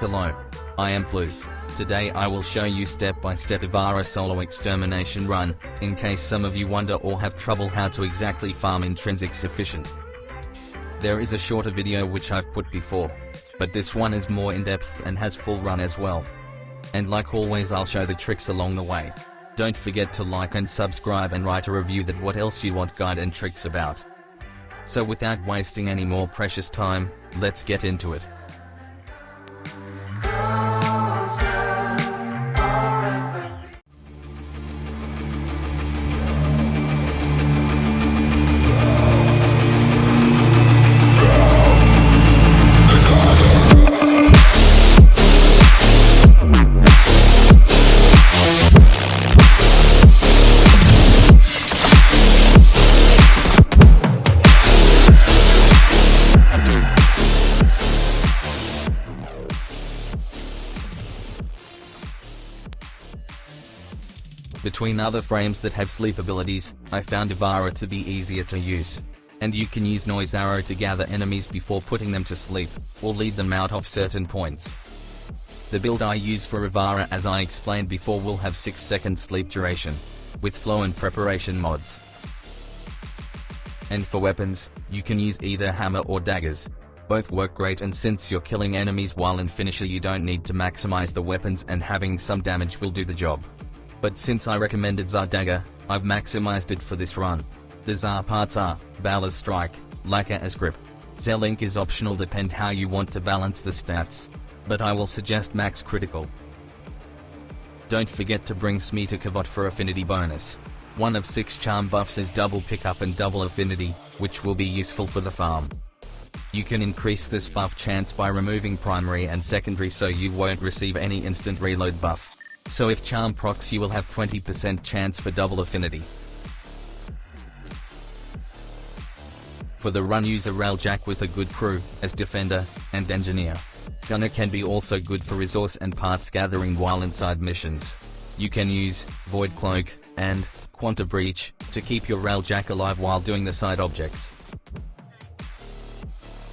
Hello. I am Blue. Today I will show you step-by-step Ivara solo extermination run, in case some of you wonder or have trouble how to exactly farm intrinsic sufficient. There is a shorter video which I've put before, but this one is more in-depth and has full run as well. And like always I'll show the tricks along the way. Don't forget to like and subscribe and write a review that what else you want guide and tricks about. So without wasting any more precious time, let's get into it. Between other frames that have sleep abilities, I found Ivara to be easier to use. And you can use Noise Arrow to gather enemies before putting them to sleep, or lead them out of certain points. The build I use for Ivara as I explained before will have 6 second sleep duration, with flow and preparation mods. And for weapons, you can use either hammer or daggers. Both work great and since you're killing enemies while in finisher you don't need to maximize the weapons and having some damage will do the job. But since I recommended Zaw Dagger, I've maximized it for this run. The Zaw parts are, Balla as Strike, Laka as Grip. Zelink is optional depend how you want to balance the stats. But I will suggest max critical. Don't forget to bring Smeeta Kavat for affinity bonus. One of six charm buffs is double pickup and double affinity, which will be useful for the farm. You can increase this buff chance by removing primary and secondary so you won't receive any instant reload buff. So if charm procs you will have 20% chance for double affinity. For the run use a Railjack with a good crew, as defender, and engineer. Gunner can be also good for resource and parts gathering while inside missions. You can use Void Cloak and Quanta Breach to keep your Railjack alive while doing the side objects.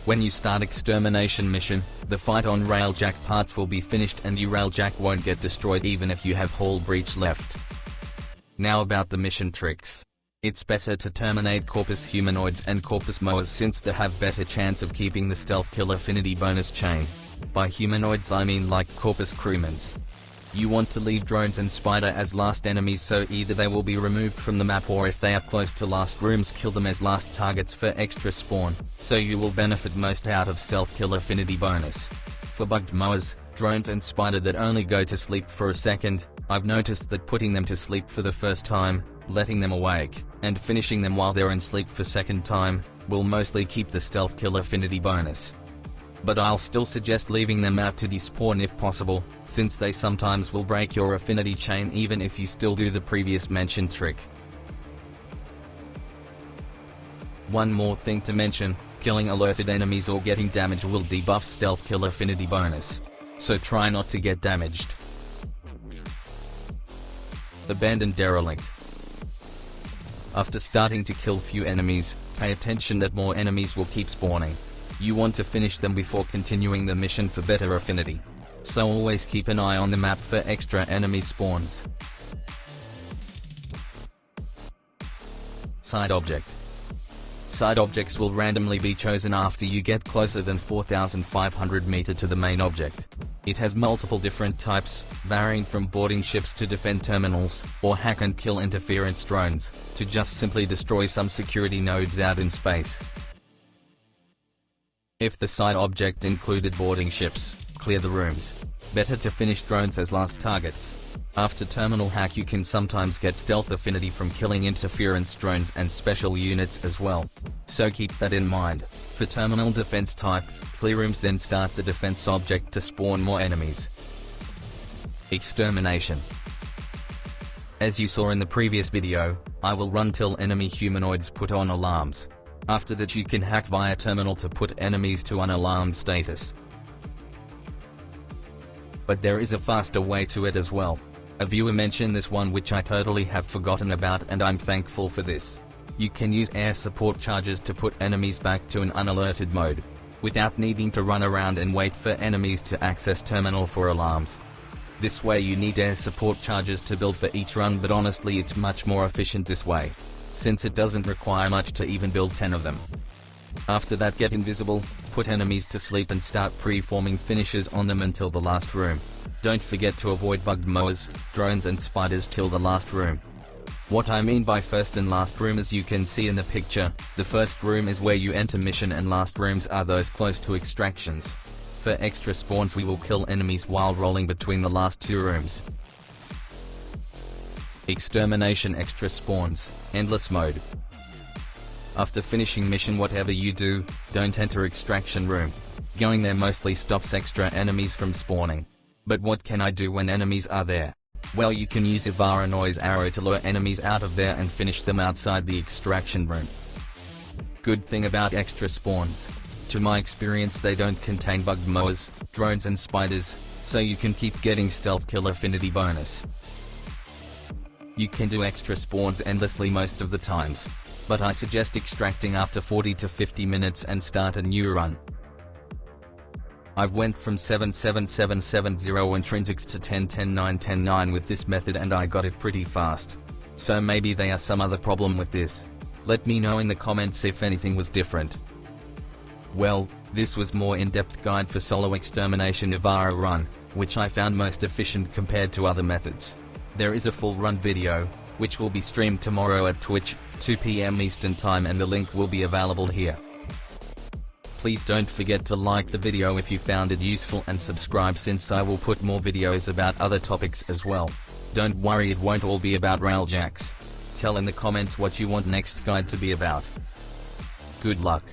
When you start extermination mission, the fight on Railjack parts will be finished and your Railjack won't get destroyed even if you have Hull Breach left. Now about the mission tricks. It's better to terminate Corpus Humanoids and Corpus Moas since they have better chance of keeping the Stealth Kill Affinity bonus chain. By humanoids I mean like Corpus Crewmans. You want to leave drones and spider as last enemies so either they will be removed from the map or if they are close to last rooms kill them as last targets for extra spawn, so you will benefit most out of stealth kill affinity bonus. For bugged moas, drones and spider that only go to sleep for a second, I've noticed that putting them to sleep for the first time, letting them awake, and finishing them while they're in sleep for second time, will mostly keep the stealth kill affinity bonus but I'll still suggest leaving them out to despawn if possible, since they sometimes will break your affinity chain even if you still do the previous mentioned trick. One more thing to mention, killing alerted enemies or getting damage will debuff stealth kill affinity bonus. So try not to get damaged. Abandoned Derelict After starting to kill few enemies, pay attention that more enemies will keep spawning. You want to finish them before continuing the mission for better affinity. So always keep an eye on the map for extra enemy spawns. Side Object Side objects will randomly be chosen after you get closer than 4500 meter to the main object. It has multiple different types, varying from boarding ships to defend terminals, or hack and kill interference drones, to just simply destroy some security nodes out in space. If the side object included boarding ships, clear the rooms. Better to finish drones as last targets. After terminal hack you can sometimes get stealth affinity from killing interference drones and special units as well. So keep that in mind. For terminal defense type, clear rooms then start the defense object to spawn more enemies. Extermination As you saw in the previous video, I will run till enemy humanoids put on alarms. After that you can hack via terminal to put enemies to unalarmed status. But there is a faster way to it as well. A viewer mentioned this one which I totally have forgotten about and I'm thankful for this. You can use air support charges to put enemies back to an unalerted mode. without needing to run around and wait for enemies to access terminal for alarms. This way you need air support charges to build for each run but honestly it's much more efficient this way, since it doesn't require much to even build 10 of them. After that get invisible, put enemies to sleep and start pre-forming finishes on them until the last room. Don't forget to avoid bugged moas, drones and spiders till the last room. What I mean by first and last room as you can see in the picture, the first room is where you enter mission and last rooms are those close to extractions. For extra spawns we will kill enemies while rolling between the last two rooms. Extermination extra spawns, endless mode. After finishing mission whatever you do, don't enter extraction room. Going there mostly stops extra enemies from spawning. But what can I do when enemies are there? Well you can use Ivara Noise Arrow to lure enemies out of there and finish them outside the extraction room. Good thing about extra spawns. To my experience they don't contain bug moas, drones and spiders, so you can keep getting stealth kill affinity bonus. You can do extra spawns endlessly most of the times, but I suggest extracting after 40 to 50 minutes and start a new run. I've went from 77770 intrinsics to 10.10.9.10.9 with this method and I got it pretty fast. So maybe they are some other problem with this. Let me know in the comments if anything was different. Well, this was more in-depth guide for solo extermination Ivara run, which I found most efficient compared to other methods. There is a full run video, which will be streamed tomorrow at Twitch, 2 pm Eastern time and the link will be available here. Please don't forget to like the video if you found it useful and subscribe since I will put more videos about other topics as well. Don't worry it won't all be about railjacks. Tell in the comments what you want next guide to be about. Good luck.